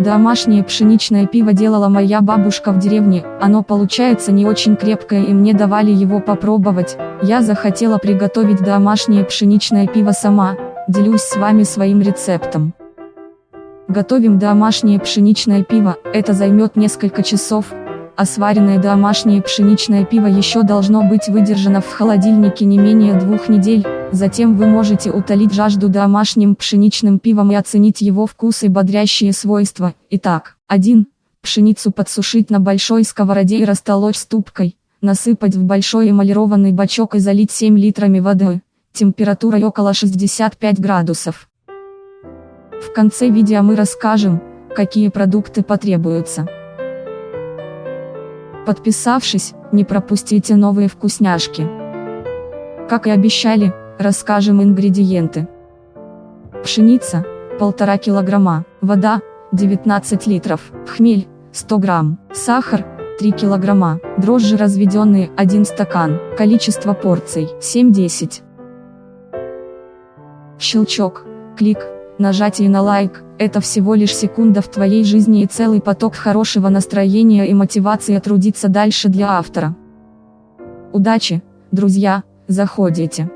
Домашнее пшеничное пиво делала моя бабушка в деревне, оно получается не очень крепкое и мне давали его попробовать, я захотела приготовить домашнее пшеничное пиво сама, делюсь с вами своим рецептом. Готовим домашнее пшеничное пиво, это займет несколько часов, а сваренное домашнее пшеничное пиво еще должно быть выдержано в холодильнике не менее двух недель, затем вы можете утолить жажду домашним пшеничным пивом и оценить его вкус и бодрящие свойства. Итак, 1. Пшеницу подсушить на большой сковороде и растолочь ступкой, насыпать в большой эмалированный бачок и залить 7 литрами воды, температурой около 65 градусов. В конце видео мы расскажем, какие продукты потребуются. Подписавшись, не пропустите новые вкусняшки. Как и обещали, расскажем ингредиенты. Пшеница, 1,5 килограмма, вода, 19 литров, хмель, 100 грамм, сахар, 3 килограмма, дрожжи разведенные, 1 стакан, количество порций, 7-10. Щелчок, клик, Нажатие на лайк – это всего лишь секунда в твоей жизни и целый поток хорошего настроения и мотивации трудиться дальше для автора. Удачи, друзья, заходите.